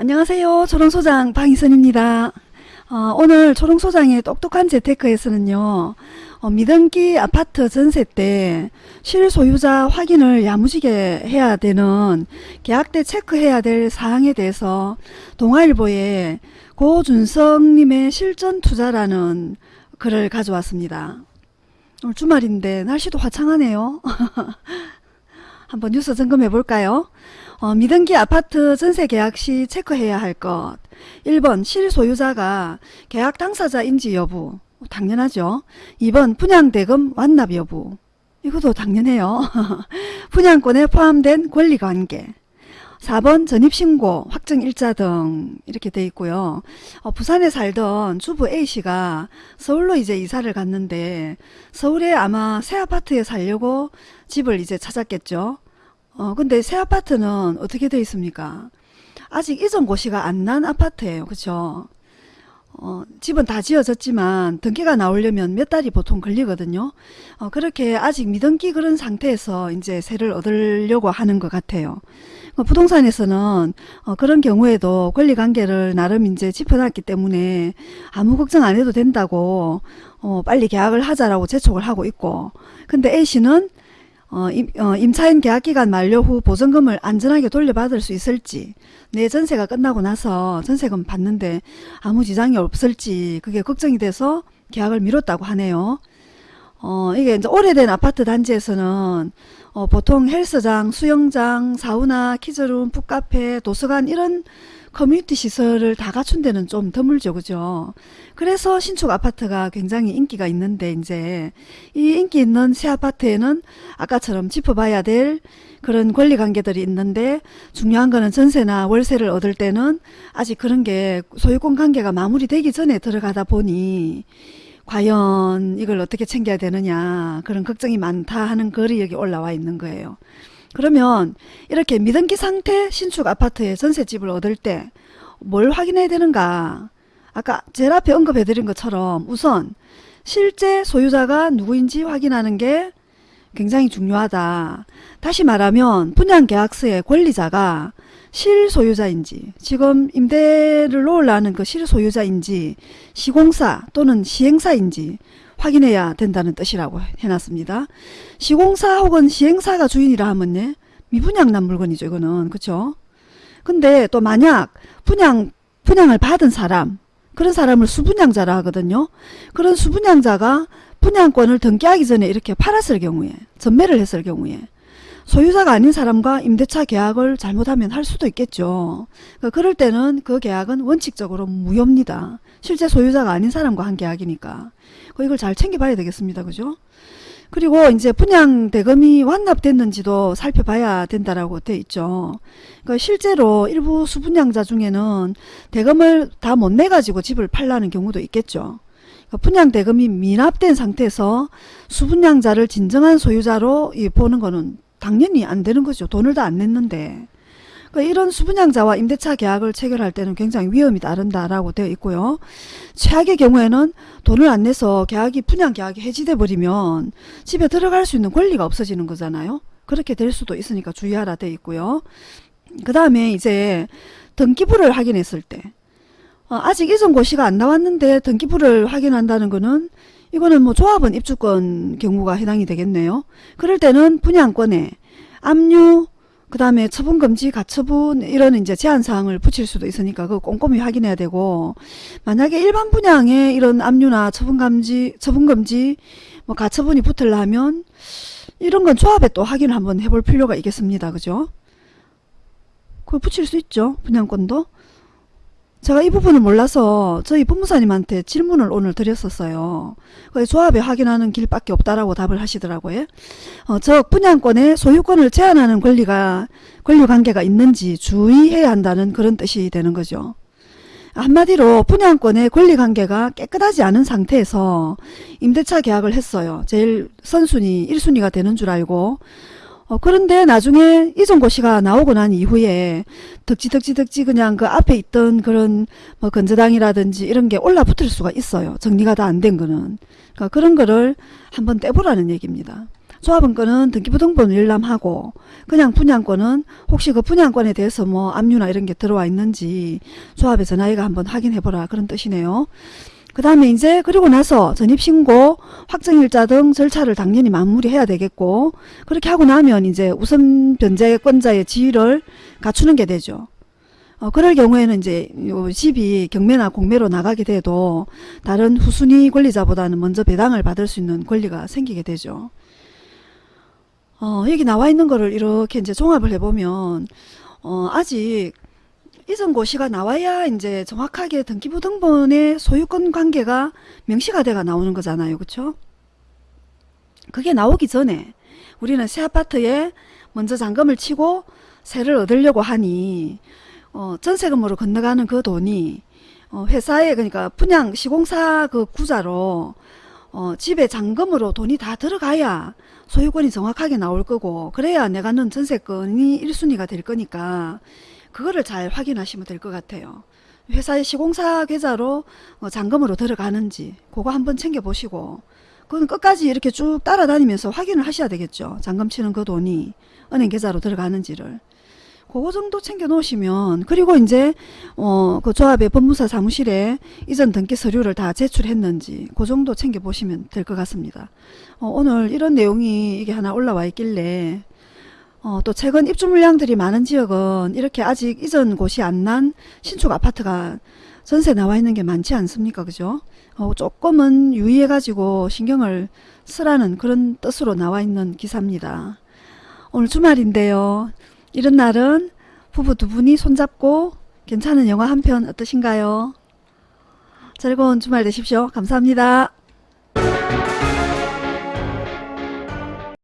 안녕하세요. 초롱소장 방희선입니다. 어, 오늘 초롱소장의 똑똑한 재테크에서는요. 어, 미등기 아파트 전세 때 실소유자 확인을 야무지게 해야 되는 계약 때 체크해야 될 사항에 대해서 동아일보에 고준성님의 실전 투자라는 글을 가져왔습니다. 오늘 주말인데 날씨도 화창하네요. 한번 뉴스 점검해 볼까요? 어, 미등기 아파트 전세 계약 시 체크해야 할 것. 1번 실소유자가 계약 당사자인지 여부. 당연하죠. 2번 분양대금 완납 여부. 이것도 당연해요. 분양권에 포함된 권리관계. 4번 전입신고, 확정일자 등 이렇게 돼 있고요. 어, 부산에 살던 주부 A씨가 서울로 이제 이사를 갔는데 서울에 아마 새 아파트에 살려고 집을 이제 찾았겠죠. 어, 근데 새 아파트는 어떻게 돼 있습니까? 아직 이전 고시가 안 난 아파트예요. 그쵸? 어, 집은 다 지어졌지만 등기가 나오려면 몇 달이 보통 걸리거든요. 어, 그렇게 아직 미등기 그런 상태에서 이제 세를 얻으려고 하는 것 같아요. 어, 부동산에서는 어, 그런 경우에도 권리관계를 나름 이제 짚어놨기 때문에 아무 걱정 안 해도 된다고 어, 빨리 계약을 하자라고 재촉을 하고 있고 근데 A씨는 어, 임, 어, 임 차인 계약 기간 만료 후 보증금을 안전하게 돌려받을 수 있을지 내 전세가 끝나고 나서 전세금 받는데 아무 지장이 없을지 그게 걱정이 돼서 계약을 미뤘다고 하네요. 어, 이게 이제 오래된 아파트 단지에서는 어, 보통 헬스장, 수영장, 사우나, 키즈룸, 풋카페, 도서관 이런 커뮤니티 시설을 다 갖춘 데는 좀 드물죠. 그죠? 그래서 신축 아파트가 굉장히 인기가 있는데 이제 이 인기 있는 새 아파트에는 아까처럼 짚어봐야 될 그런 권리 관계들이 있는데 중요한 거는 전세나 월세를 얻을 때는 아직 그런 게 소유권 관계가 마무리되기 전에 들어가다 보니 과연 이걸 어떻게 챙겨야 되느냐 그런 걱정이 많다 하는 글이 여기 올라와 있는 거예요. 그러면 이렇게 미등기 상태 신축 아파트에 전세집을 얻을 때 뭘 확인해야 되는가 아까 제일 앞에 언급해 드린 것처럼 우선 실제 소유자가 누구인지 확인하는 게 굉장히 중요하다. 다시 말하면 분양계약서의 권리자가 실소유자인지 지금 임대를 놓으려는 그 실소유자인지 시공사 또는 시행사인지 확인해야 된다는 뜻이라고 해놨습니다. 시공사 혹은 시행사가 주인이라 하면 미분양 난 물건이죠. 이거는 그쵸? 근데 또 만약 분양 분양을 받은 사람 그런 사람을 수분양자라 하거든요. 그런 수분양자가 분양권을 등기하기 전에 이렇게 팔았을 경우에 전매를 했을 경우에 소유자가 아닌 사람과 임대차 계약을 잘못하면 할 수도 있겠죠. 그러니까 그럴 때는 그 계약은 원칙적으로 무효입니다. 실제 소유자가 아닌 사람과 한 계약이니까. 이걸 잘 챙겨봐야 되겠습니다. 그죠? 그리고 이제 분양 대금이 완납됐는지도 살펴봐야 된다라고 돼 있죠. 그러니까 실제로 일부 수분양자 중에는 대금을 다 못 내가지고 집을 팔라는 경우도 있겠죠. 그러니까 분양 대금이 미납된 상태에서 수분양자를 진정한 소유자로 보는 거는 당연히 안 되는 거죠. 돈을 다 안 냈는데. 그러니까 이런 수분양자와 임대차 계약을 체결할 때는 굉장히 위험이 따른다라고 되어 있고요. 최악의 경우에는 돈을 안 내서 계약이 분양 계약이 해지돼 버리면 집에 들어갈 수 있는 권리가 없어지는 거잖아요. 그렇게 될 수도 있으니까 주의하라 되어 있고요. 그 다음에 이제 등기부를 확인했을 때 어, 아직 이전 고시가 안 나왔는데 등기부를 확인한다는 거는 이거는 뭐 조합원 입주권 경우가 해당이 되겠네요. 그럴 때는 분양권에 압류 그 다음에 처분금지, 가처분 이런 이제 제한사항을 붙일 수도 있으니까 그거 꼼꼼히 확인해야 되고 만약에 일반 분양에 이런 압류나 처분감지, 처분금지, 뭐 가처분이 붙으려면 이런 건 조합에 또 확인을 한번 해볼 필요가 있겠습니다. 그죠? 그걸 붙일 수 있죠. 분양권도. 제가 이 부분을 몰라서 저희 법무사님한테 질문을 오늘 드렸었어요. 조합에 확인하는 길밖에 없다라고 답을 하시더라고요. 어, 즉 분양권에 소유권을 제한하는 권리가 권리관계가 있는지 주의해야 한다는 그런 뜻이 되는 거죠. 한마디로 분양권의 권리관계가 깨끗하지 않은 상태에서 임대차 계약을 했어요. 제일 선순위 1순위가 되는 줄 알고 어, 그런데 나중에 이전 고시가 나오고 난 이후에 덕지덕지덕지 그냥 그 앞에 있던 그런 뭐 건저당이라든지 이런 게 올라붙을 수가 있어요. 정리가 다 안 된 거는. 그러니까 그런 거를 한번 떼보라는 얘기입니다. 조합원권은 등기부등본 열람하고 그냥 분양권은 혹시 그 분양권에 대해서 뭐 압류나 이런 게 들어와 있는지 조합에 전화해가 한번 확인해보라 그런 뜻이네요. 그 다음에 이제 그리고 나서 전입신고 확정일자 등 절차를 당연히 마무리해야 되겠고 그렇게 하고 나면 이제 우선 변제권자의 지위를 갖추는 게 되죠. 어, 그럴 경우에는 이제 요 집이 경매나 공매로 나가게 돼도 다른 후순위 권리자보다는 먼저 배당을 받을 수 있는 권리가 생기게 되죠. 어, 여기 나와 있는 거를 이렇게 이제 종합을 해보면 어, 아직 이전 고시가 나와야 이제 정확하게 등기부등본의 소유권 관계가 명시가 돼가 나오는 거잖아요. 그쵸? 그게 나오기 전에 우리는 새 아파트에 먼저 잔금을 치고 세를 얻으려고 하니 어, 전세금으로 건너가는 그 돈이 어, 회사에 그러니까 분양 시공사 그 구자로 어, 집에 잔금으로 돈이 다 들어가야 소유권이 정확하게 나올 거고 그래야 내가 넣은 전세권이 1순위가 될 거니까 그거를 잘 확인하시면 될 것 같아요. 회사의 시공사 계좌로 어, 잔금으로 들어가는지 그거 한번 챙겨보시고 그건 끝까지 이렇게 쭉 따라다니면서 확인을 하셔야 되겠죠. 잔금 치는 그 돈이 은행 계좌로 들어가는지를. 그거 정도 챙겨 놓으시면 그리고 이제 어 그 조합의 법무사 사무실에 이전 등기 서류를 다 제출했는지 그 정도 챙겨 보시면 될 것 같습니다. 어, 오늘 이런 내용이 이게 하나 올라와 있길래 어, 또 최근 입주 물량들이 많은 지역은 이렇게 아직 이전 곳이 안 난 신축 아파트가 전세 나와 있는 게 많지 않습니까? 그죠? 어, 조금은 유의해 가지고 신경을 쓰라는 그런 뜻으로 나와 있는 기사입니다. 오늘 주말인데요. 이런 날은 부부 두 분이 손잡고 괜찮은 영화 한 편 어떠신가요? 즐거운 주말 되십시오. 감사합니다.